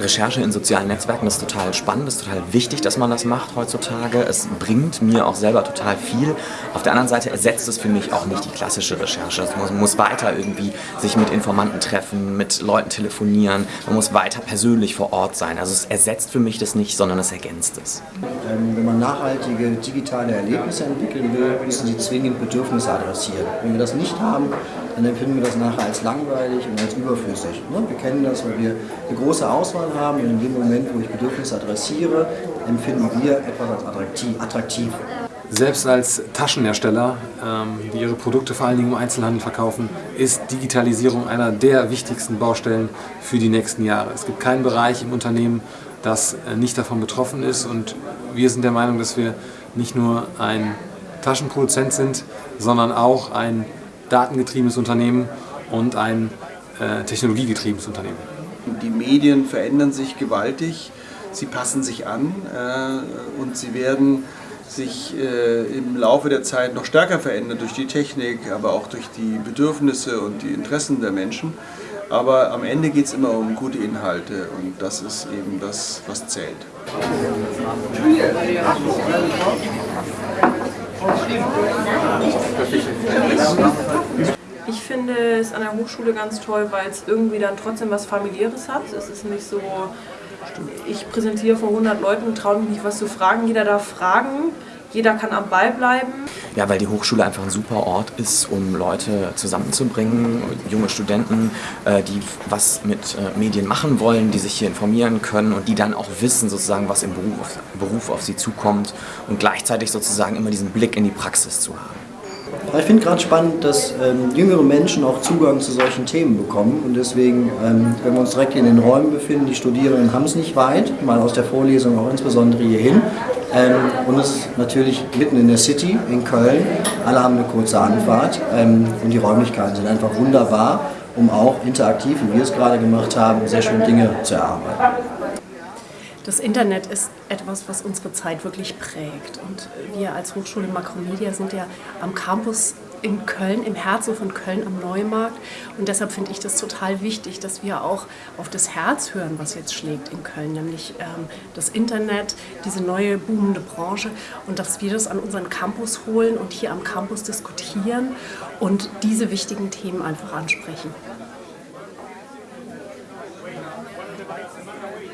Recherche in sozialen Netzwerken ist total spannend, ist total wichtig, dass man das macht heutzutage. Es bringt mir auch selber total viel. Auf der anderen Seite ersetzt es für mich auch nicht die klassische Recherche. Man muss weiter irgendwie sich mit Informanten treffen, mit Leuten telefonieren, man muss weiter persönlich vor Ort sein. Also es ersetzt für mich das nicht, sondern es ergänzt es. Ähm, wenn man nachhaltige digitale Erlebnisse entwickeln will, müssen sie zwingend Bedürfnisse adressieren. Wenn wir das nicht haben, dann empfinden wir das nachher als langweilig und als überflüssig. Ne? Wir kennen das, weil wir eine große Auswahl haben und in dem Moment, wo ich Bedürfnisse adressiere, empfinden wir etwas als attraktiv. Selbst als Taschenhersteller, ähm, die ihre Produkte vor allen Dingen im Einzelhandel verkaufen, ist Digitalisierung einer der wichtigsten Baustellen für die nächsten Jahre. Es gibt keinen Bereich im Unternehmen, das äh, nicht davon betroffen ist und wir sind der Meinung, dass wir nicht nur ein Taschenproduzent sind, sondern auch ein datengetriebenes Unternehmen und ein äh, technologiegetriebenes Unternehmen. Die Medien verändern sich gewaltig, sie passen sich an äh, und sie werden sich äh, im Laufe der Zeit noch stärker verändern durch die Technik, aber auch durch die Bedürfnisse und die Interessen der Menschen. Aber am Ende geht es immer um gute Inhalte und das ist eben das, was zählt. Ich finde es an der Hochschule ganz toll, weil es irgendwie dann trotzdem was familiäres hat. Es ist nicht so, ich präsentiere vor 100 Leuten und traue mich nicht was zu fragen. Jeder darf fragen, jeder kann am Ball bleiben. Ja, weil die Hochschule einfach ein super Ort ist, um Leute zusammenzubringen, junge Studenten, äh, die was mit äh, Medien machen wollen, die sich hier informieren können und die dann auch wissen, sozusagen, was im Beruf, Beruf auf sie zukommt und gleichzeitig sozusagen immer diesen Blick in die Praxis zu haben. Ich finde gerade spannend, dass ähm, jüngere Menschen auch Zugang zu solchen Themen bekommen. Und deswegen, ähm, wenn wir uns direkt in den Räumen befinden, die Studierenden haben es nicht weit, mal aus der Vorlesung auch insbesondere hierhin ähm, und es ist natürlich mitten in der City, in Köln, alle haben eine kurze Anfahrt. Ähm, und die Räumlichkeiten sind einfach wunderbar, um auch interaktiv, wie wir es gerade gemacht haben, sehr schön Dinge zu erarbeiten. Das Internet ist etwas, was unsere Zeit wirklich prägt. Und wir als Hochschule Makromedia sind ja am Campus in Köln, im Herzen von Köln am Neumarkt. Und deshalb finde ich das total wichtig, dass wir auch auf das Herz hören, was jetzt schlägt in Köln, nämlich ähm, das Internet, diese neue boomende Branche und dass wir das an unseren Campus holen und hier am Campus diskutieren und diese wichtigen Themen einfach ansprechen. 毎日の番組。